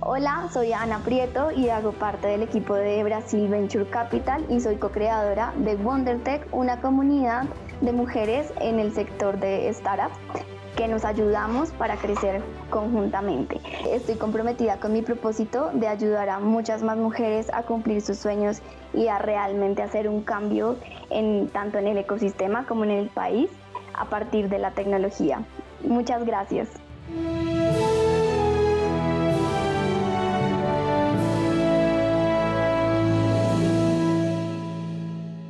Hola, soy Ana Prieto y hago parte del equipo de Brasil Venture Capital y soy co-creadora de WonderTech, una comunidad de mujeres en el sector de startups que nos ayudamos para crecer conjuntamente. Estoy comprometida con mi propósito de ayudar a muchas más mujeres a cumplir sus sueños y a realmente hacer un cambio en, tanto en el ecosistema como en el país a partir de la tecnología. Muchas gracias.